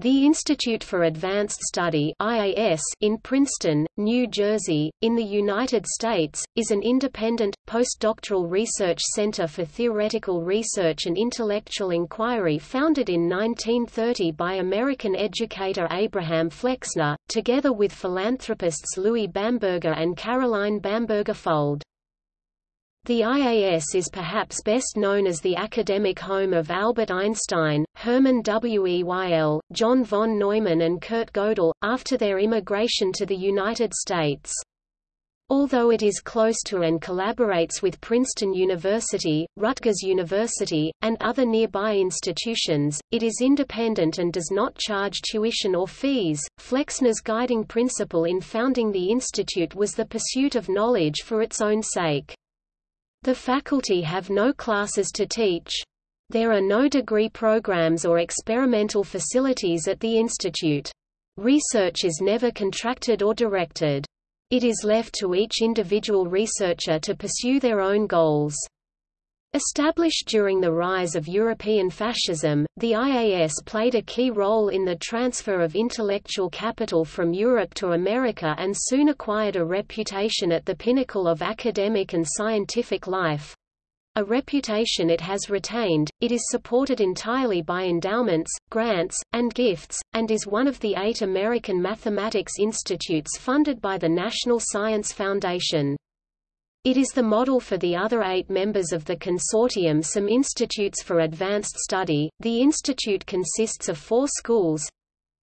The Institute for Advanced Study IAS in Princeton, New Jersey, in the United States, is an independent, postdoctoral research center for theoretical research and intellectual inquiry founded in 1930 by American educator Abraham Flexner, together with philanthropists Louis Bamberger and Caroline Bamberger Fuld. The IAS is perhaps best known as the academic home of Albert Einstein, Hermann Weyl, John von Neumann and Kurt Gödel, after their immigration to the United States. Although it is close to and collaborates with Princeton University, Rutgers University, and other nearby institutions, it is independent and does not charge tuition or fees. Flexner's guiding principle in founding the institute was the pursuit of knowledge for its own sake. The faculty have no classes to teach. There are no degree programs or experimental facilities at the institute. Research is never contracted or directed. It is left to each individual researcher to pursue their own goals. Established during the rise of European fascism, the IAS played a key role in the transfer of intellectual capital from Europe to America and soon acquired a reputation at the pinnacle of academic and scientific life. A reputation it has retained, it is supported entirely by endowments, grants, and gifts, and is one of the eight American mathematics institutes funded by the National Science Foundation. It is the model for the other eight members of the consortium Some Institutes for Advanced Study. The institute consists of four schools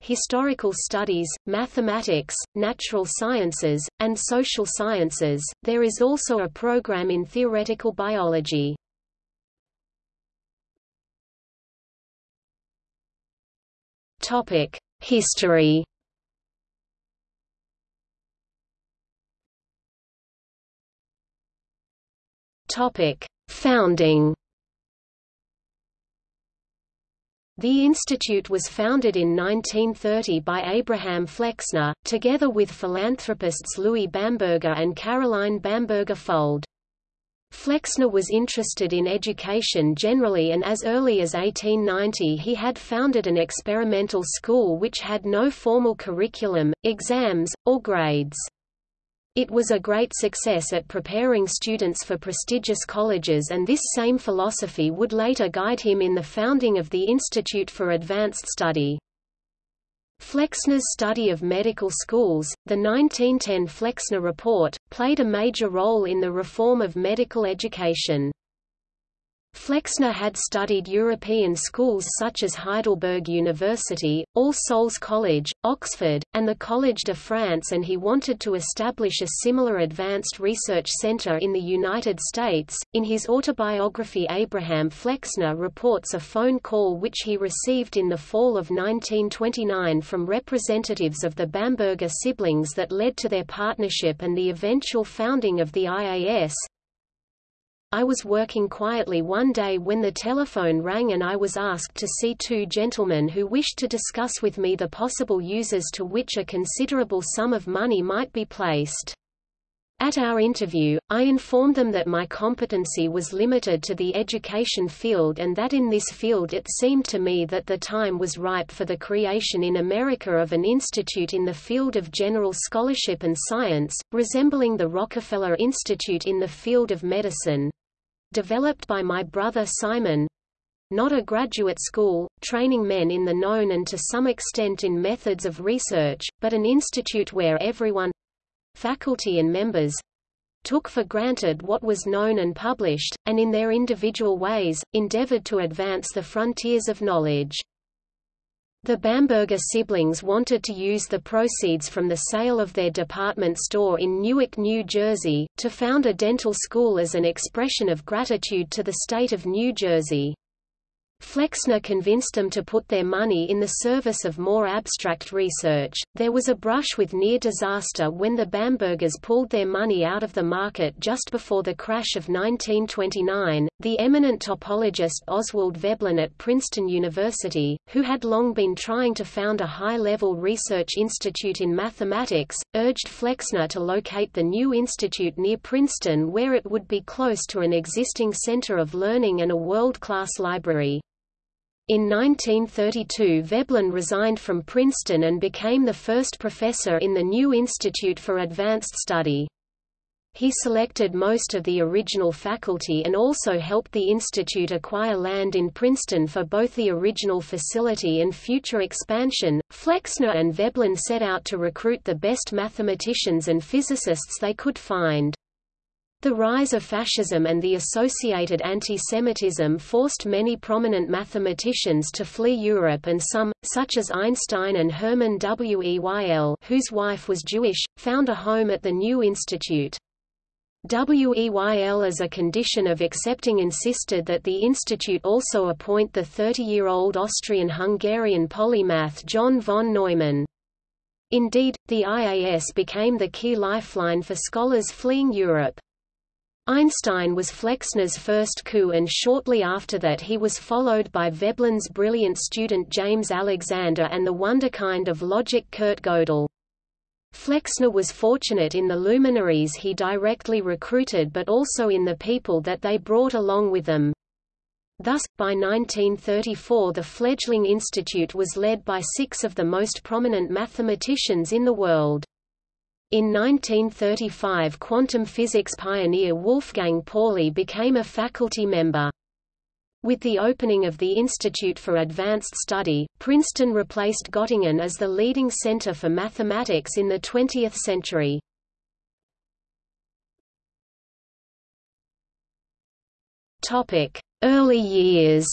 historical studies, mathematics, natural sciences, and social sciences. There is also a program in theoretical biology. History Topic: Founding. The institute was founded in 1930 by Abraham Flexner, together with philanthropists Louis Bamberger and Caroline Bamberger Fuld. Flexner was interested in education generally and as early as 1890 he had founded an experimental school which had no formal curriculum, exams, or grades. It was a great success at preparing students for prestigious colleges and this same philosophy would later guide him in the founding of the Institute for Advanced Study. Flexner's study of medical schools, the 1910 Flexner Report, played a major role in the reform of medical education. Flexner had studied European schools such as Heidelberg University, All Souls College, Oxford, and the Collège de France and he wanted to establish a similar advanced research center in the United States. In his autobiography Abraham Flexner reports a phone call which he received in the fall of 1929 from representatives of the Bamberger siblings that led to their partnership and the eventual founding of the IAS, I was working quietly one day when the telephone rang and I was asked to see two gentlemen who wished to discuss with me the possible uses to which a considerable sum of money might be placed. At our interview, I informed them that my competency was limited to the education field and that in this field it seemed to me that the time was ripe for the creation in America of an institute in the field of general scholarship and science, resembling the Rockefeller Institute in the field of medicine developed by my brother Simon not a graduate school, training men in the known and to some extent in methods of research, but an institute where everyone faculty and members took for granted what was known and published, and in their individual ways, endeavored to advance the frontiers of knowledge. The Bamberger siblings wanted to use the proceeds from the sale of their department store in Newark, New Jersey, to found a dental school as an expression of gratitude to the state of New Jersey. Flexner convinced them to put their money in the service of more abstract research. There was a brush with near disaster when the Bambergers pulled their money out of the market just before the crash of 1929. The eminent topologist Oswald Veblen at Princeton University, who had long been trying to found a high-level research institute in mathematics, urged Flexner to locate the new institute near Princeton where it would be close to an existing center of learning and a world-class library. In 1932 Veblen resigned from Princeton and became the first professor in the new Institute for Advanced Study. He selected most of the original faculty and also helped the institute acquire land in Princeton for both the original facility and future expansion. Flexner and Veblen set out to recruit the best mathematicians and physicists they could find. The rise of fascism and the associated anti-Semitism forced many prominent mathematicians to flee Europe and some, such as Einstein and Hermann Weyl whose wife was Jewish, found a home at the new institute. Weyl as a condition of accepting insisted that the institute also appoint the 30-year-old Austrian-Hungarian polymath John von Neumann. Indeed, the IAS became the key lifeline for scholars fleeing Europe. Einstein was Flexner's first coup and shortly after that he was followed by Veblen's brilliant student James Alexander and the wonderkind of logic Kurt Gödel. Flexner was fortunate in the luminaries he directly recruited but also in the people that they brought along with them. Thus, by 1934 the fledgling institute was led by six of the most prominent mathematicians in the world. In 1935 quantum physics pioneer Wolfgang Pauli became a faculty member. With the opening of the Institute for Advanced Study, Princeton replaced Göttingen as the leading center for mathematics in the 20th century. Early years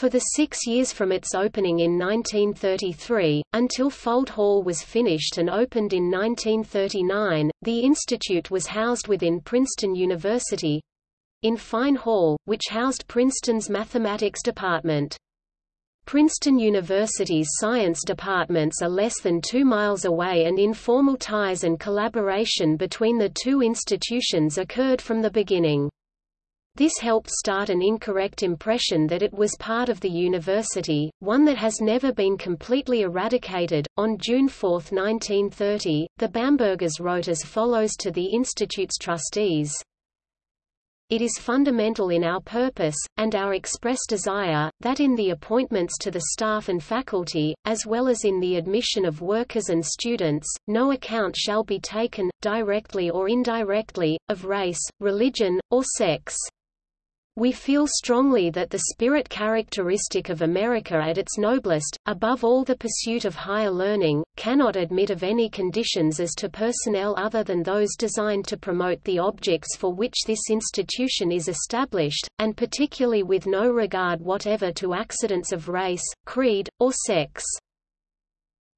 For the six years from its opening in 1933, until Fuld Hall was finished and opened in 1939, the institute was housed within Princeton University—in Fine Hall, which housed Princeton's mathematics department. Princeton University's science departments are less than two miles away and informal ties and collaboration between the two institutions occurred from the beginning. This helped start an incorrect impression that it was part of the university, one that has never been completely eradicated. On June 4, 1930, the Bambergers wrote as follows to the Institute's trustees it is fundamental in our purpose, and our express desire, that in the appointments to the staff and faculty, as well as in the admission of workers and students, no account shall be taken, directly or indirectly, of race, religion, or sex. We feel strongly that the spirit characteristic of America at its noblest, above all the pursuit of higher learning, cannot admit of any conditions as to personnel other than those designed to promote the objects for which this institution is established, and particularly with no regard whatever to accidents of race, creed, or sex.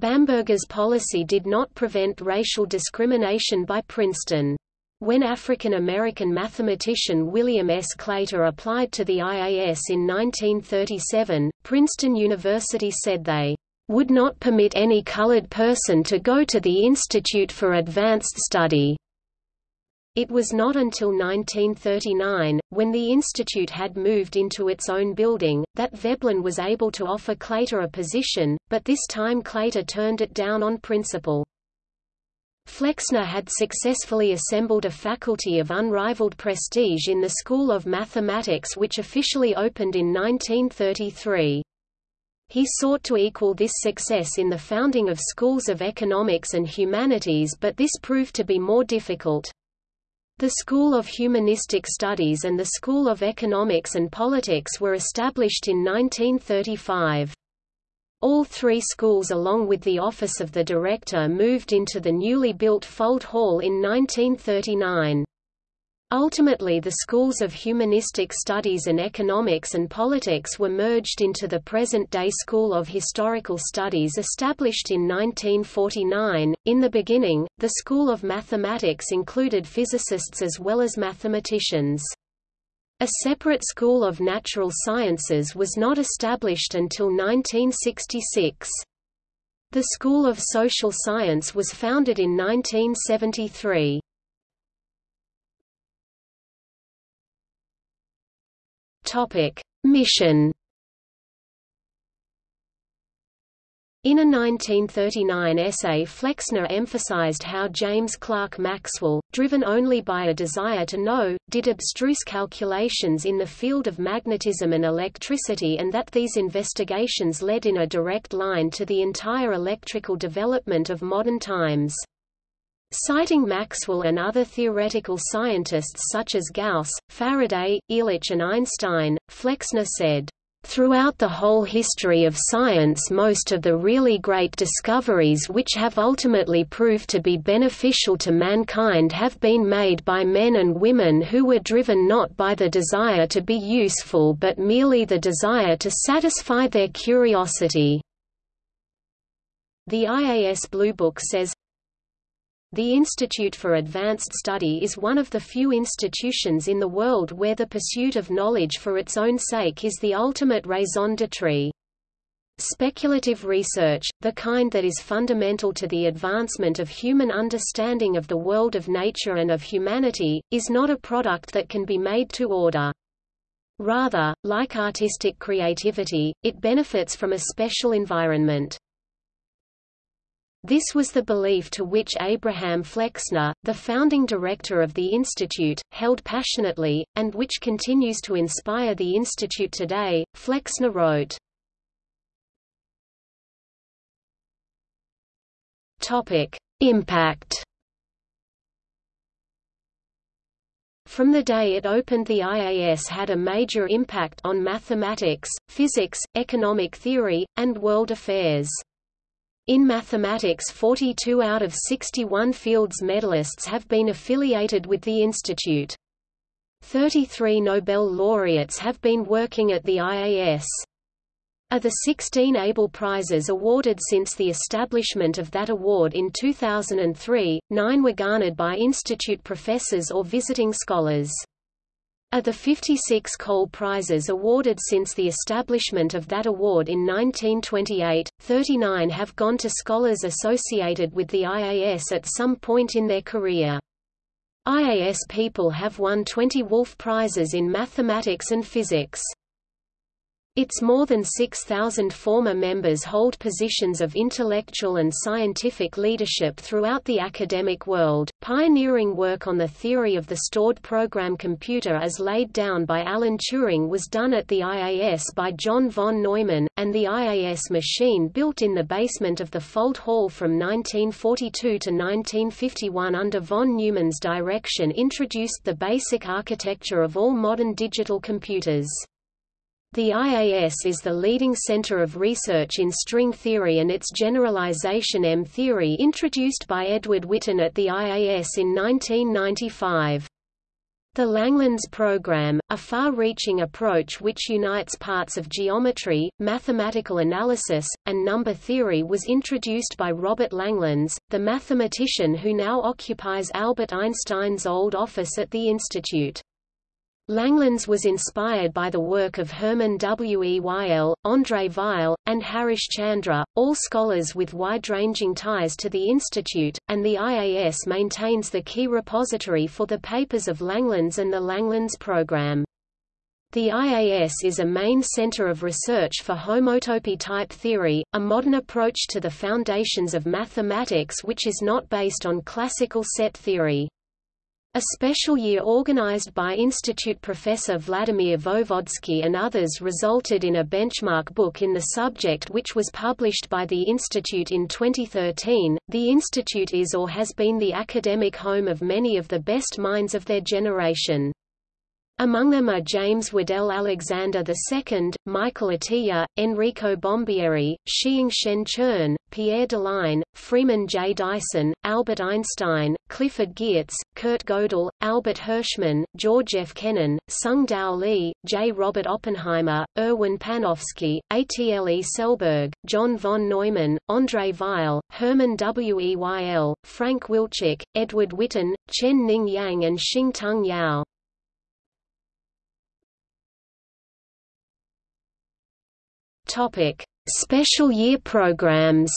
Bamberger's policy did not prevent racial discrimination by Princeton. When African-American mathematician William S. Claytor applied to the IAS in 1937, Princeton University said they would not permit any colored person to go to the Institute for Advanced Study. It was not until 1939, when the institute had moved into its own building, that Veblen was able to offer Claytor a position, but this time Claytor turned it down on principle. Flexner had successfully assembled a faculty of unrivaled prestige in the School of Mathematics which officially opened in 1933. He sought to equal this success in the founding of schools of economics and humanities but this proved to be more difficult. The School of Humanistic Studies and the School of Economics and Politics were established in 1935. All three schools along with the office of the director moved into the newly built Fuld Hall in 1939. Ultimately the schools of humanistic studies and economics and politics were merged into the present-day School of Historical Studies established in 1949. In the beginning, the School of Mathematics included physicists as well as mathematicians. A separate school of natural sciences was not established until 1966. The School of Social Science was founded in 1973. Topic: Mission In a 1939 essay Flexner emphasized how James Clerk Maxwell, driven only by a desire to know, did abstruse calculations in the field of magnetism and electricity and that these investigations led in a direct line to the entire electrical development of modern times. Citing Maxwell and other theoretical scientists such as Gauss, Faraday, Ehrlich and Einstein, Flexner said, Throughout the whole history of science most of the really great discoveries which have ultimately proved to be beneficial to mankind have been made by men and women who were driven not by the desire to be useful but merely the desire to satisfy their curiosity. The IAS Blue Book says, the Institute for Advanced Study is one of the few institutions in the world where the pursuit of knowledge for its own sake is the ultimate raison d'etre. Speculative research, the kind that is fundamental to the advancement of human understanding of the world of nature and of humanity, is not a product that can be made to order. Rather, like artistic creativity, it benefits from a special environment. This was the belief to which Abraham Flexner, the founding director of the Institute, held passionately, and which continues to inspire the Institute today. Flexner wrote, Topic: Impact. From the day it opened the IAS had a major impact on mathematics, physics, economic theory, and world affairs. In mathematics 42 out of 61 Fields medalists have been affiliated with the institute. 33 Nobel laureates have been working at the IAS. Of the 16 Abel Prizes awarded since the establishment of that award in 2003, nine were garnered by institute professors or visiting scholars. Of the 56 Cole Prizes awarded since the establishment of that award in 1928, 39 have gone to scholars associated with the IAS at some point in their career. IAS people have won 20 Wolf Prizes in mathematics and physics. Its more than 6,000 former members hold positions of intellectual and scientific leadership throughout the academic world. Pioneering work on the theory of the stored program computer as laid down by Alan Turing was done at the IAS by John von Neumann, and the IAS machine built in the basement of the Fuld Hall from 1942 to 1951 under von Neumann's direction introduced the basic architecture of all modern digital computers. The IAS is the leading center of research in string theory and its generalization M-theory introduced by Edward Witten at the IAS in 1995. The Langlands program, a far-reaching approach which unites parts of geometry, mathematical analysis, and number theory was introduced by Robert Langlands, the mathematician who now occupies Albert Einstein's old office at the Institute. Langlands was inspired by the work of Hermann W. Weyl, André Weil, and Harish Chandra, all scholars with wide-ranging ties to the Institute, and the IAS maintains the key repository for the papers of Langlands and the Langlands program. The IAS is a main center of research for homotopy type theory, a modern approach to the foundations of mathematics which is not based on classical set theory. A special year organized by Institute professor Vladimir Voevodsky and others resulted in a benchmark book in the subject which was published by the Institute in 2013. The Institute is or has been the academic home of many of the best minds of their generation. Among them are James Waddell Alexander II, Michael Atiyah, Enrico Bombieri, Shiing-Shen Chern, Pierre Deligne, Freeman J. Dyson, Albert Einstein, Clifford Geertz, Kurt Gödel, Albert Hirschman, George F. Kennan, Tsung-Dao Lee, J. Robert Oppenheimer, Erwin Panofsky, Atle Selberg, John von Neumann, André Weil. E. Weyl, Frank Wilczek, Edward Witten, Chen Ning Yang and Xing Tung Yao. Topic: Special year programs.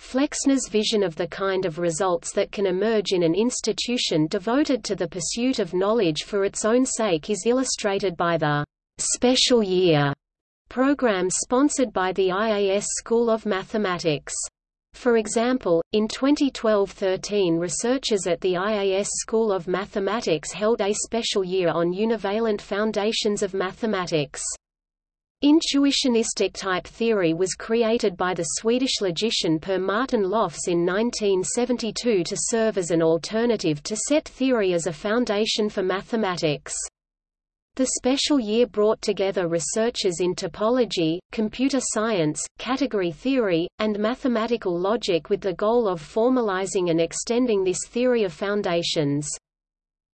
Flexner's vision of the kind of results that can emerge in an institution devoted to the pursuit of knowledge for its own sake is illustrated by the special year programs sponsored by the IAS School of Mathematics. For example, in 2012–13 researchers at the IAS School of Mathematics held a special year on univalent foundations of mathematics. Intuitionistic type theory was created by the Swedish logician Per Martin Lofs in 1972 to serve as an alternative to set theory as a foundation for mathematics. The special year brought together researchers in topology, computer science, category theory, and mathematical logic with the goal of formalizing and extending this theory of foundations.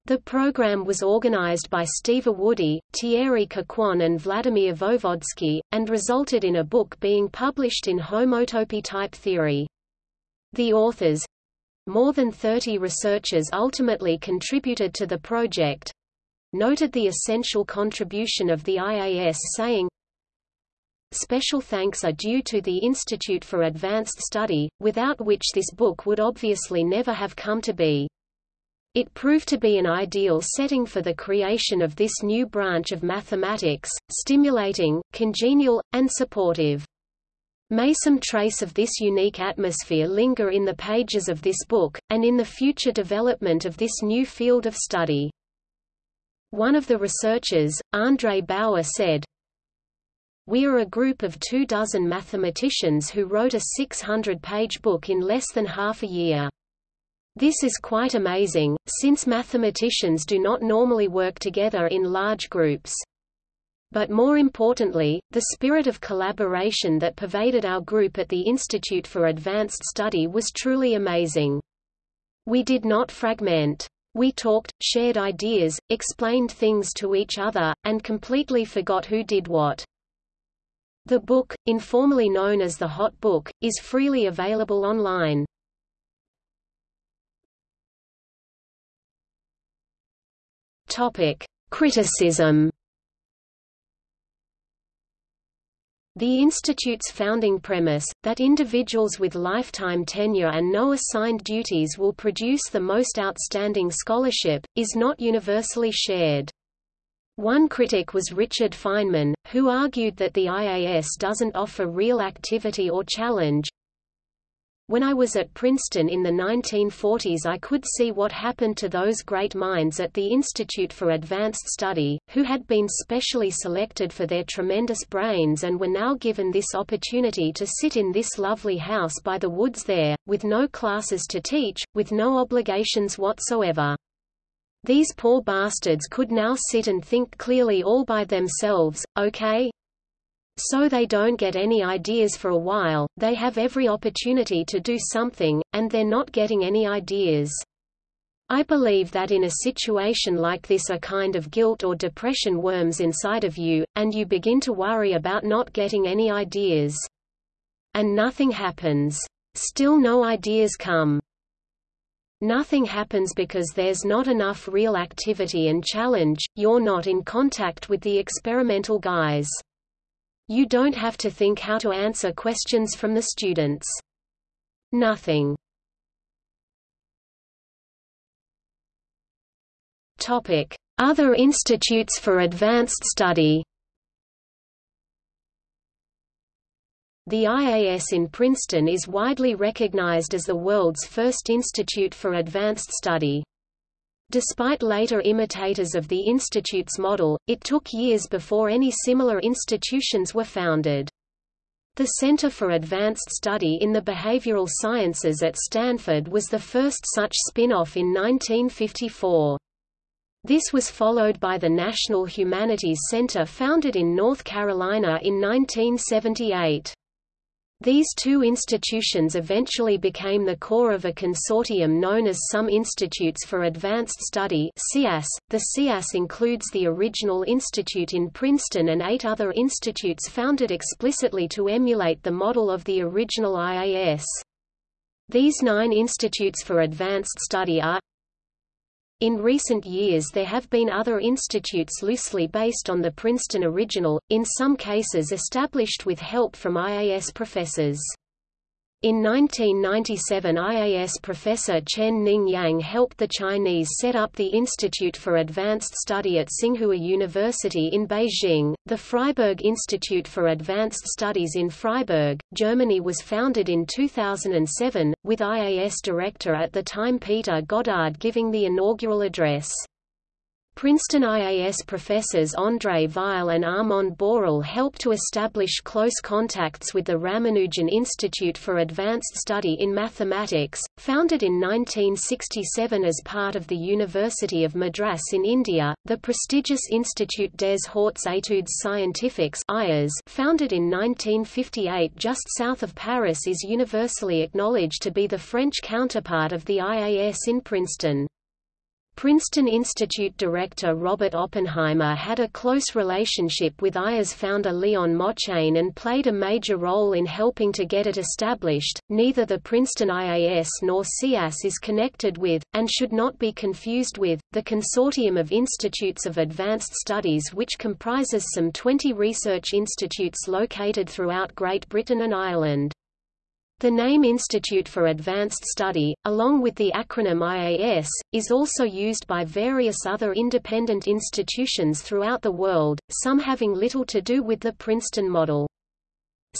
The program was organized by Steve Awodey, Thierry Coquand and Vladimir Voevodsky, and resulted in a book being published in Homotopy type theory. The authors—more than 30 researchers ultimately contributed to the project, noted the essential contribution of the IAS saying, Special thanks are due to the Institute for Advanced Study, without which this book would obviously never have come to be. It proved to be an ideal setting for the creation of this new branch of mathematics, stimulating, congenial, and supportive. May some trace of this unique atmosphere linger in the pages of this book, and in the future development of this new field of study. One of the researchers, Andrej Bauer said, We are a group of two dozen mathematicians who wrote a 600-page book in less than half a year. This is quite amazing, since mathematicians do not normally work together in large groups. But more importantly, the spirit of collaboration that pervaded our group at the Institute for Advanced Study was truly amazing. We did not fragment. We talked, shared ideas, explained things to each other, and completely forgot who did what. The book, informally known as the HoTT Book, is freely available online. Topic: Criticism The Institute's founding premise, that individuals with lifetime tenure and no assigned duties will produce the most outstanding scholarship, is not universally shared. One critic was Richard Feynman, who argued that the IAS doesn't offer real activity or challenge, when I was at Princeton in the 1940s I could see what happened to those great minds at the Institute for Advanced Study, who had been specially selected for their tremendous brains and were now given this opportunity to sit in this lovely house by the woods there, with no classes to teach, with no obligations whatsoever. These poor bastards could now sit and think clearly all by themselves, okay? So they don't get any ideas for a while, they have every opportunity to do something, and they're not getting any ideas. I believe that in a situation like this a kind of guilt or depression worms inside of you, and you begin to worry about not getting any ideas. And nothing happens. Still no ideas come. Nothing happens because there's not enough real activity and challenge, you're not in contact with the experimental guys. You don't have to think how to answer questions from the students. Nothing. Topic: Other institutes for advanced study. The IAS in Princeton is widely recognized as the world's first institute for advanced study. Despite later imitators of the Institute's model, it took years before any similar institutions were founded. The Center for Advanced Study in the Behavioral Sciences at Stanford was the first such spin-off in 1954. This was followed by the National Humanities Center founded in North Carolina in 1978. These two institutions eventually became the core of a consortium known as Some Institutes for Advanced Study. .The CIAS includes the original institute in Princeton and eight other institutes founded explicitly to emulate the model of the original IAS. These nine institutes for advanced study are in recent years there have been other institutes loosely based on the Princeton original, in some cases established with help from IAS professors. In 1997 IAS professor Chen Ning Yang helped the Chinese set up the Institute for Advanced Study at Tsinghua University in Beijing. The Freiburg Institute for Advanced Studies in Freiburg, Germany was founded in 2007, with IAS director at the time Peter Goddard giving the inaugural address. Princeton IAS professors André Weil and Armand Borel helped to establish close contacts with the Ramanujan Institute for Advanced Study in Mathematics, founded in 1967 as part of the University of Madras in India. The prestigious Institut des Hautes Études Scientifiques founded in 1958 just south of Paris is universally acknowledged to be the French counterpart of the IAS in Princeton. Princeton Institute director Robert Oppenheimer had a close relationship with IAS founder Léon Motchane and played a major role in helping to get it established. Neither the Princeton IAS nor CIAS is connected with, and should not be confused with, the Consortium of Institutes of Advanced Studies which comprises some 20 research institutes located throughout Great Britain and Ireland. The name Institute for Advanced Study, along with the acronym IAS, is also used by various other independent institutions throughout the world, some having little to do with the Princeton model.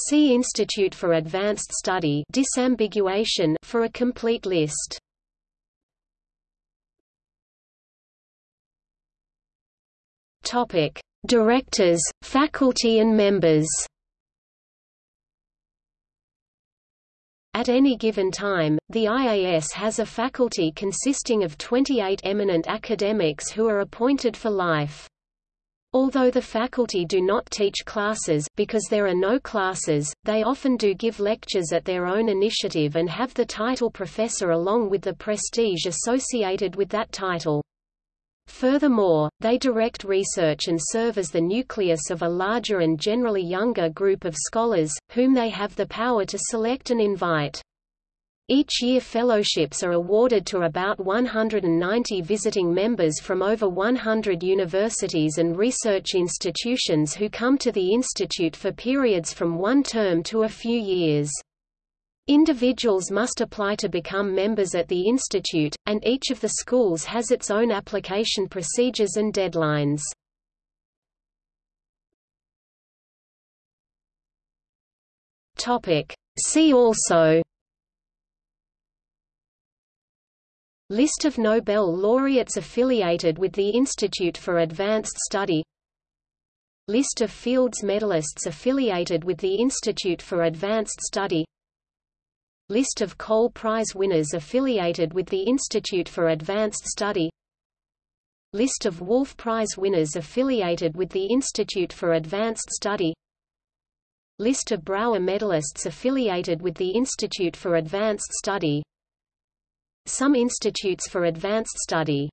See Institute for Advanced Study disambiguation for a complete list. Directors, faculty and members. At any given time, the IAS has a faculty consisting of 28 eminent academics who are appointed for life. Although the faculty do not teach classes, because there are no classes, they often do give lectures at their own initiative and have the title professor along with the prestige associated with that title. Furthermore, they direct research and serve as the nucleus of a larger and generally younger group of scholars, whom they have the power to select and invite. Each year fellowships are awarded to about 190 visiting members from over 100 universities and research institutions who come to the institute for periods from one term to a few years. Individuals must apply to become members at the institute, and each of the schools has its own application procedures and deadlines. See also List of Nobel laureates affiliated with the Institute for Advanced Study List of Fields medalists affiliated with the Institute for Advanced Study List of Cole Prize winners affiliated with the Institute for Advanced Study. List of Wolf Prize winners affiliated with the Institute for Advanced Study. List of Brauer medalists affiliated with the Institute for Advanced Study. Some institutes for advanced study